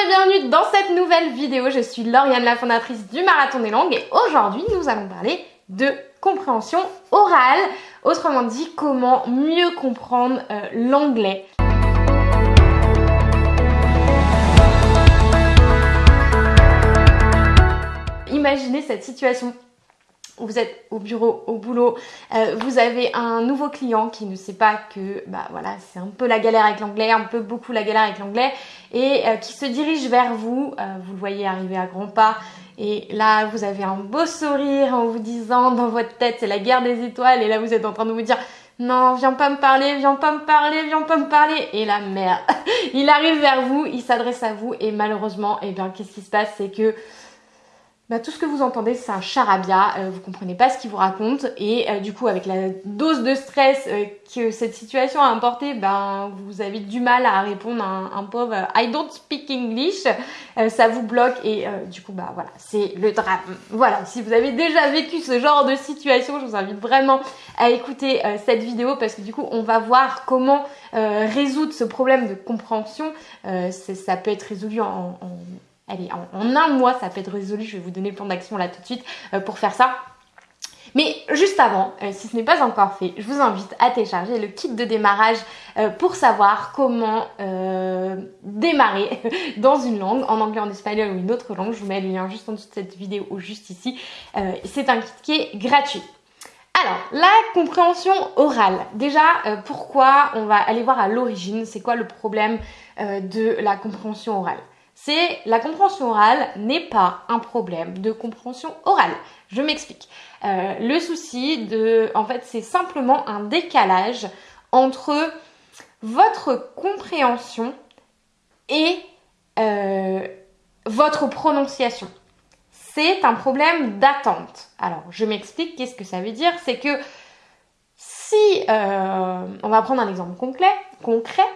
Et bienvenue dans cette nouvelle vidéo. Je suis Lauriane, la fondatrice du Marathon des Langues et aujourd'hui nous allons parler de compréhension orale, autrement dit comment mieux comprendre euh, l'anglais. Imaginez cette situation vous êtes au bureau, au boulot, euh, vous avez un nouveau client qui ne sait pas que bah voilà c'est un peu la galère avec l'anglais, un peu beaucoup la galère avec l'anglais et euh, qui se dirige vers vous, euh, vous le voyez arriver à grands pas et là vous avez un beau sourire en vous disant dans votre tête c'est la guerre des étoiles et là vous êtes en train de vous dire non, viens pas me parler, viens pas me parler, viens pas me parler. Et la merde, il arrive vers vous, il s'adresse à vous et malheureusement, eh bien, qu'est-ce qui se passe? C'est que bah, tout ce que vous entendez c'est un charabia, euh, vous comprenez pas ce qu'il vous raconte et euh, du coup avec la dose de stress euh, que cette situation a importé, ben vous avez du mal à répondre à un, pauvre I don't speak English, ça vous bloque et du coup bah voilà c'est le drame. Voilà si vous avez déjà vécu ce genre de situation, je vous invite vraiment à écouter cette vidéo parce que du coup on va voir comment résoudre ce problème de compréhension. ça peut être résolu en Allez, en, un mois, ça peut être résolu. Je vais vous donner le plan d'action là tout de suite euh, pour faire ça. Mais juste avant, euh, si ce n'est pas encore fait, je vous invite à télécharger le kit de démarrage euh, pour savoir comment démarrer dans une langue, en anglais, en espagnol ou une autre langue. Je vous mets le lien juste en dessous de cette vidéo ou juste ici. C'est un kit qui est gratuit. Alors, la compréhension orale. Déjà, pourquoi on va aller voir à l'origine, c'est quoi le problème de la compréhension orale? C'est la compréhension orale n'est pas un problème de compréhension orale. Je m'explique. Euh, le souci de, en fait, c'est simplement un décalage entre votre compréhension et euh, votre prononciation. C'est un problème d'attente. Alors, je m'explique. Qu'est-ce que ça veut dire? C'est que si, euh, on va prendre un exemple concret, concret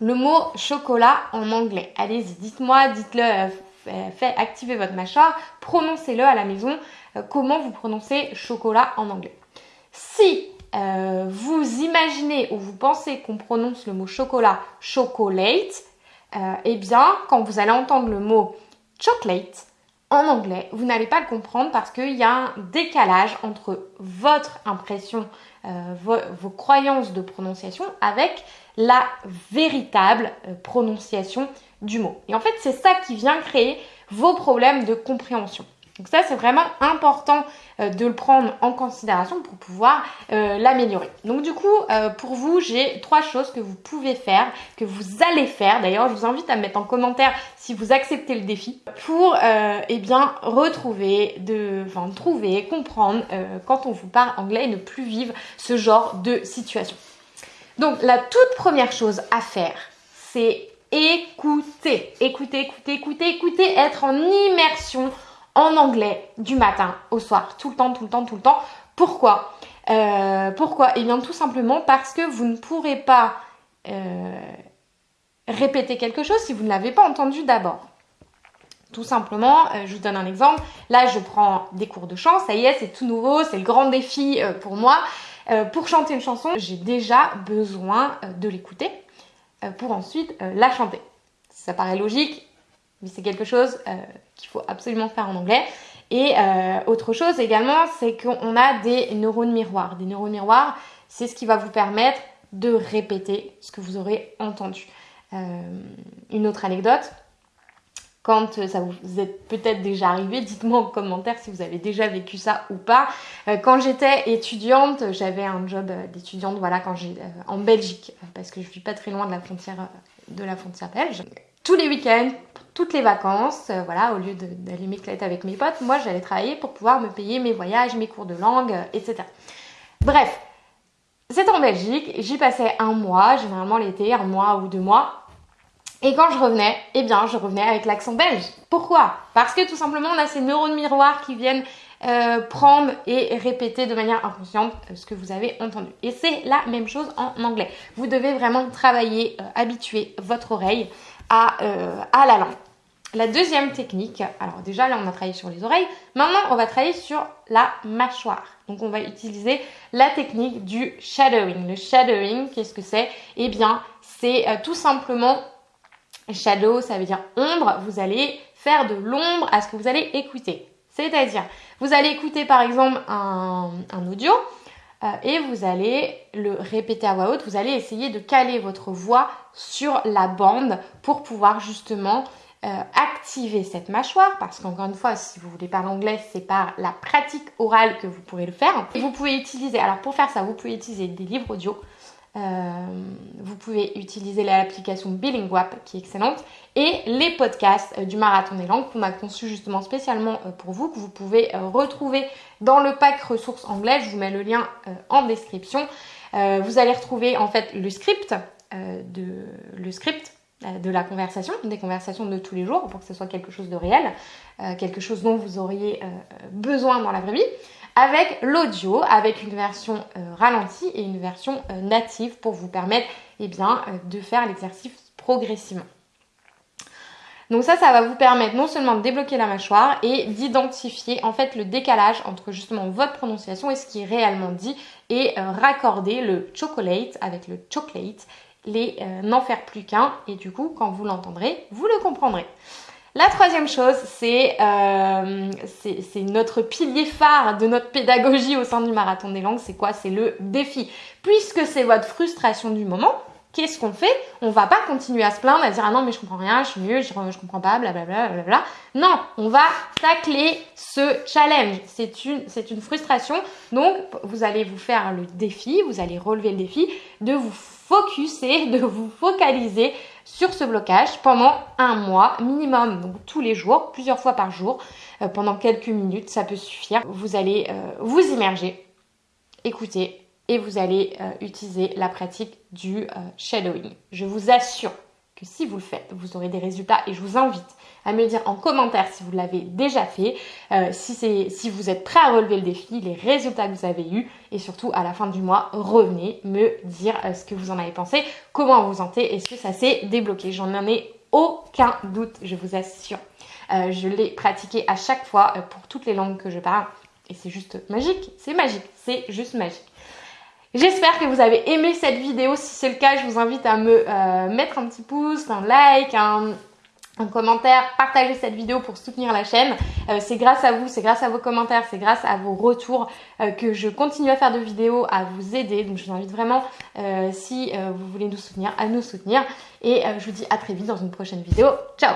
le mot chocolat en anglais. Allez-y, dites-moi, dites-le, euh, faites activer votre mâchoire, prononcez-le à la maison. Euh, comment vous prononcez chocolat en anglais? Si euh, vous imaginez ou vous pensez qu'on prononce le mot chocolat chocolate, eh bien, quand vous allez entendre le mot chocolate en anglais, vous n'allez pas le comprendre parce qu'il y a un décalage entre votre impression, vos croyances de prononciation avec la véritable euh, prononciation du mot. Et en fait, c'est ça qui vient créer vos problèmes de compréhension. Donc ça, c'est vraiment important euh, de le prendre en considération pour pouvoir euh, l'améliorer. Donc du coup, pour vous, j'ai trois choses que vous pouvez faire, que vous allez faire. D'ailleurs, je vous invite à mettre en commentaire si vous acceptez le défi pour eh bien retrouver, de, enfin trouver, comprendre quand on vous parle anglais et ne plus vivre ce genre de situation. Donc la toute première chose à faire, c'est écouter. Écouter, écouter, écouter, écouter, être en immersion en anglais du matin au soir, tout le temps, tout le temps, tout le temps. Pourquoi? Euh, Pourquoi? Eh bien tout simplement parce que vous ne pourrez pas euh, répéter quelque chose si vous ne l'avez pas entendu d'abord. Tout simplement, euh, je vous donne un exemple. Là, je prends des cours de chant, ça y est, c'est tout nouveau, c'est le grand défi pour moi. Euh, pour chanter une chanson, j'ai déjà besoin euh, de l'écouter euh, pour ensuite la chanter. Ça paraît logique, mais c'est quelque chose qu'il faut absolument faire en anglais. Et autre chose également, c'est qu'on a des neurones miroirs. Des neurones miroirs, c'est ce qui va vous permettre de répéter ce que vous aurez entendu. une autre anecdote, quand euh, ça vous est peut-être déjà arrivé, dites-moi en commentaire si vous avez déjà vécu ça ou pas. Euh, quand j'étais étudiante, j'avais un job euh, d'étudiante, voilà, quand en Belgique, parce que je vis pas très loin de la frontière de la frontière belge. Tous les week-ends, toutes les vacances, voilà, au lieu d'aller m'éclater avec mes potes, moi j'allais travailler pour pouvoir me payer mes voyages, mes cours de langue, etc. Bref, c'était en Belgique, j'y passais un mois, généralement l'été, un mois ou deux mois. Et quand je revenais, eh bien, je revenais avec l'accent belge. Pourquoi? Parce que tout simplement, on a ces neurones miroirs qui viennent euh, prendre et répéter de manière inconsciente euh, ce que vous avez entendu. Et c'est la même chose en anglais. Vous devez vraiment travailler, euh, habituer votre oreille à, à la langue. La deuxième technique, alors déjà là on a travaillé sur les oreilles, maintenant on va travailler sur la mâchoire. Donc on va utiliser la technique du shadowing. Le shadowing, qu'est-ce que c'est? Eh bien c'est tout simplement Shadow, ça veut dire ombre. Vous allez faire de l'ombre à ce que vous allez écouter. C'est-à-dire, vous allez écouter par exemple un, audio euh, et vous allez le répéter à voix haute. Vous allez essayer de caler votre voix sur la bande pour pouvoir justement euh, activer cette mâchoire parce qu'encore une fois si vous voulez parler anglais c'est par la pratique orale que vous pourrez le faire vous pouvez utiliser alors pour faire ça vous pouvez utiliser des livres audio vous pouvez utiliser l'application Billingwap qui est excellente et les podcasts euh, du Marathon des langues qu'on a conçu justement spécialement euh, pour vous, que vous pouvez retrouver dans le pack ressources anglaises. Je vous mets le lien en description. vous allez retrouver en fait le script de le script de la conversation, des conversations de tous les jours pour que ce soit quelque chose de réel, quelque chose dont vous auriez besoin dans la vraie vie avec l'audio, avec une version euh, ralentie et une version euh, native pour vous permettre eh bien, euh, de faire l'exercice progressivement. Donc ça, ça va vous permettre non seulement de débloquer la mâchoire et d'identifier en fait le décalage entre justement votre prononciation et ce qui est réellement dit et raccorder le chocolate avec le chocolate, les n'en faire plus qu'un et du coup quand vous l'entendrez, vous le comprendrez. La troisième chose, euh, c'est notre pilier phare de notre pédagogie au sein du marathon des langues. C'est quoi? C'est le défi. Puisque c'est votre frustration du moment, qu'est-ce qu'on fait? On va pas continuer à se plaindre, à dire ah non mais je comprends rien, je suis mieux, je, je comprends pas, blablabla. Bla, bla, Non, on va tacler ce challenge. C'est une, c'est une frustration. Donc vous allez vous faire le défi, vous allez relever le défi de vous focuser, de vous focaliser sur ce blocage pendant un mois minimum, donc tous les jours, plusieurs fois par jour, euh, pendant quelques minutes, ça peut suffire. Vous allez euh, vous immerger, écouter et vous allez euh, utiliser la pratique du shadowing. Je vous assure si vous le faites, vous aurez des résultats et je vous invite à me dire en commentaire si vous l'avez déjà fait, euh, si, si vous êtes prêt à relever le défi, les résultats que vous avez eus et surtout à la fin du mois, revenez me dire euh, ce que vous en avez pensé, comment vous sentez, est-ce que ça s'est débloqué? J'en ai aucun doute, je vous assure. Euh, je l'ai pratiqué à chaque fois pour toutes les langues que je parle et c'est juste magique, c'est magique, c'est juste magique. J'espère que vous avez aimé cette vidéo. Si c'est le cas, je vous invite à me mettre un petit pouce, un like, un, un commentaire, partagez cette vidéo pour soutenir la chaîne. Euh, c'est grâce à vous, c'est grâce à vos commentaires, c'est grâce à vos retours euh, que je continue à faire de vidéos, à vous aider. Donc je vous invite vraiment, euh, si vous voulez nous soutenir, à nous soutenir. Et je vous dis à très vite dans une prochaine vidéo. Ciao